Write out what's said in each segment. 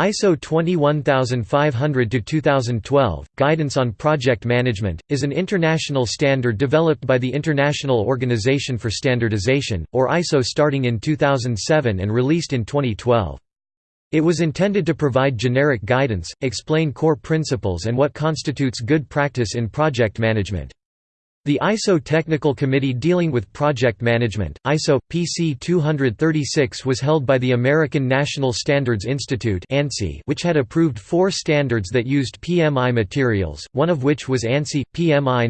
ISO 21500-2012, Guidance on Project Management, is an international standard developed by the International Organization for Standardization, or ISO starting in 2007 and released in 2012. It was intended to provide generic guidance, explain core principles and what constitutes good practice in project management. The ISO Technical Committee dealing with project management, ISO PC 236 was held by the American National Standards Institute which had approved four standards that used PMI materials, one of which was ANSI PMI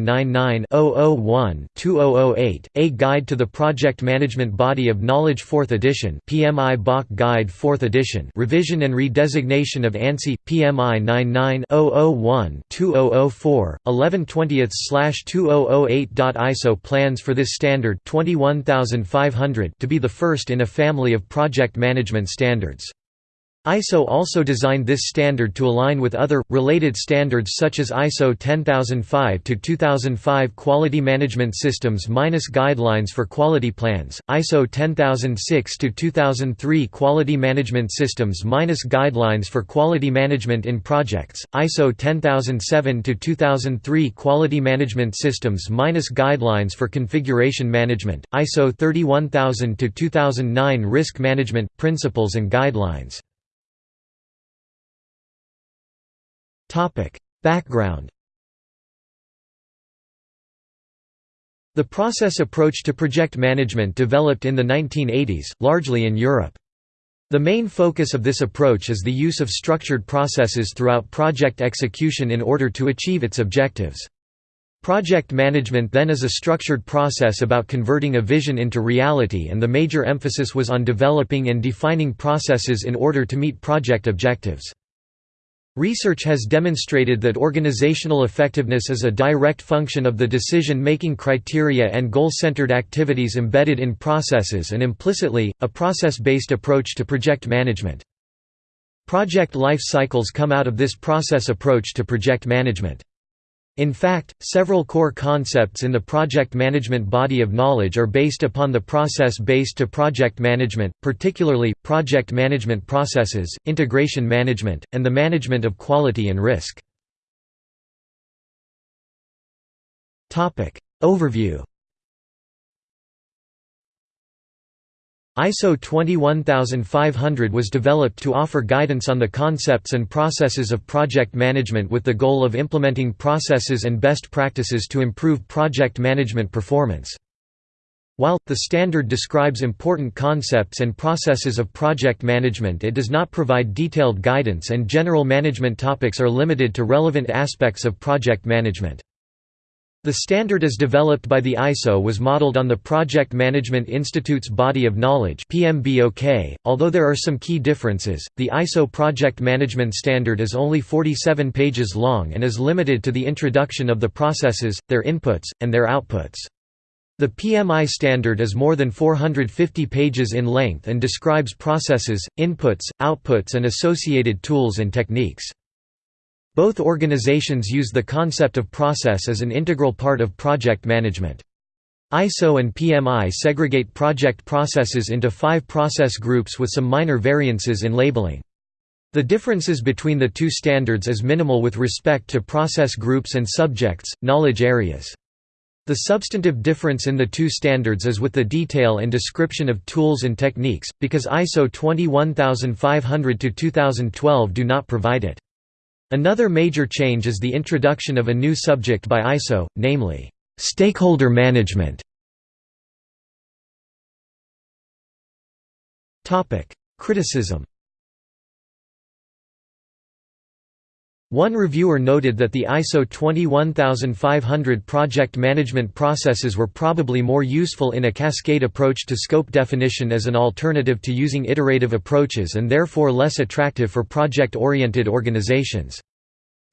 99-001-2008, A Guide to the Project Management Body of Knowledge 4th edition, PMI BOK Guide 4th edition, revision and redesignation of ANSI PMI 99-001-2004, 11/20/2000 208.ISO plans for this standard 21500 to be the first in a family of project management standards. ISO also designed this standard to align with other, related standards such as ISO 10005-2005 Quality Management Systems minus Guidelines for Quality Plans, ISO 10006-2003 Quality Management Systems minus Guidelines for Quality Management in Projects, ISO 10007-2003 Quality Management Systems minus Guidelines for Configuration Management, ISO 31000-2009 Risk Management, Principles and Guidelines. Background The process approach to project management developed in the 1980s, largely in Europe. The main focus of this approach is the use of structured processes throughout project execution in order to achieve its objectives. Project management then is a structured process about converting a vision into reality and the major emphasis was on developing and defining processes in order to meet project objectives. Research has demonstrated that organizational effectiveness is a direct function of the decision-making criteria and goal-centered activities embedded in processes and implicitly, a process-based approach to project management. Project life cycles come out of this process approach to project management. In fact, several core concepts in the project management body of knowledge are based upon the process-based to project management, particularly, project management processes, integration management, and the management of quality and risk. Overview ISO 21500 was developed to offer guidance on the concepts and processes of project management with the goal of implementing processes and best practices to improve project management performance. While, the standard describes important concepts and processes of project management it does not provide detailed guidance and general management topics are limited to relevant aspects of project management. The standard as developed by the ISO was modeled on the Project Management Institute's Body of Knowledge PMBOK. .Although there are some key differences, the ISO Project Management Standard is only 47 pages long and is limited to the introduction of the processes, their inputs, and their outputs. The PMI standard is more than 450 pages in length and describes processes, inputs, outputs and associated tools and techniques. Both organizations use the concept of process as an integral part of project management. ISO and PMI segregate project processes into five process groups with some minor variances in labeling. The differences between the two standards is minimal with respect to process groups and subjects, knowledge areas. The substantive difference in the two standards is with the detail and description of tools and techniques, because ISO 21500-2012 do not provide it. Another major change is the introduction of a new subject by ISO, namely, stakeholder management. Criticism One reviewer noted that the ISO 21500 project management processes were probably more useful in a cascade approach to scope definition as an alternative to using iterative approaches and therefore less attractive for project-oriented organizations.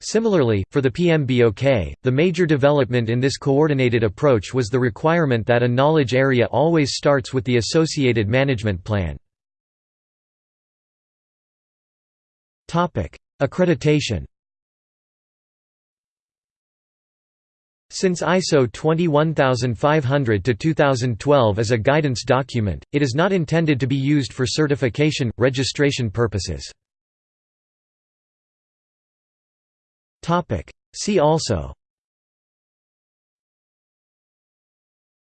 Similarly, for the PMBOK, the major development in this coordinated approach was the requirement that a knowledge area always starts with the associated management plan. Accreditation Since ISO 21500-2012 is a guidance document, it is not intended to be used for certification, registration purposes. See also.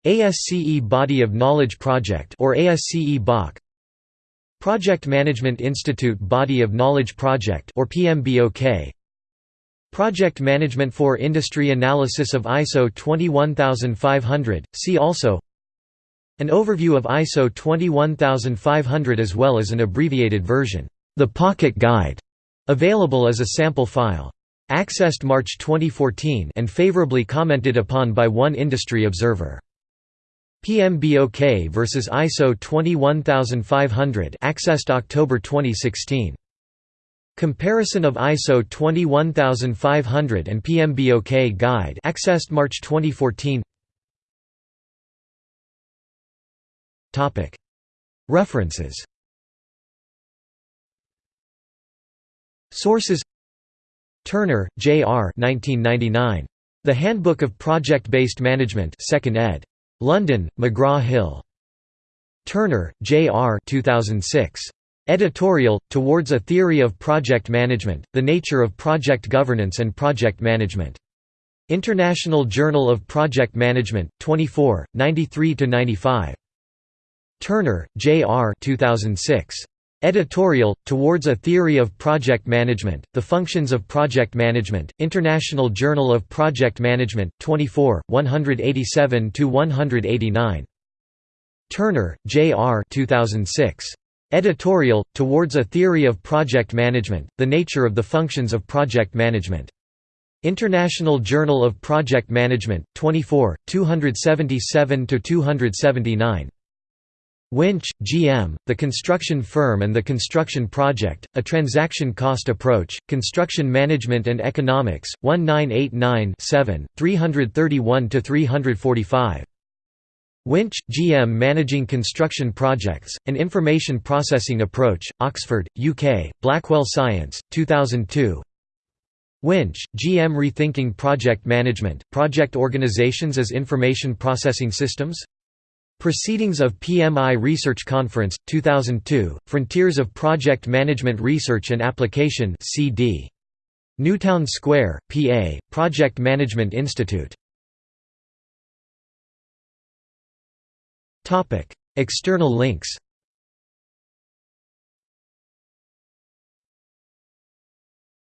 ASCE Body of Knowledge Project or ASCE BOK. Project Management Institute Body of Knowledge Project or PMBOK Project Management for Industry Analysis of ISO 21500 see also An overview of ISO 21500 as well as an abbreviated version. The Pocket Guide. Available as a sample file. Accessed March 2014 and favorably commented upon by one industry observer. PMBOK versus ISO 21500 accessed October 2016. Comparison of ISO 21500 and PMBOK guide accessed March 2014. Topic References Sources Turner, J. R. 1999. The Handbook of Project-Based Management 2nd ed. London, McGraw-Hill. Turner, J. R. 2006. Editorial, Towards a Theory of Project Management, The Nature of Project Governance and Project Management. International Journal of Project Management, 24, 93–95. Turner, J. R. 2006. Editorial, Towards a Theory of Project Management, The Functions of Project Management, International Journal of Project Management, 24, 187–189. Turner, J. R. 2006. Editorial, Towards a Theory of Project Management, The Nature of the Functions of Project Management. International Journal of Project Management, 24, 277–279. Winch, G.M., The Construction Firm and the Construction Project, A Transaction Cost Approach, Construction Management and Economics, 1989-7, 331–345. Winch, G.M. Managing Construction Projects, An Information Processing Approach, Oxford, UK, Blackwell Science, 2002 Winch, G.M. Rethinking Project Management, Project Organizations as Information Processing Systems? Proceedings of PMI Research Conference, 2002, Frontiers of Project Management Research and Application CD. Newtown Square, PA, Project Management Institute. External links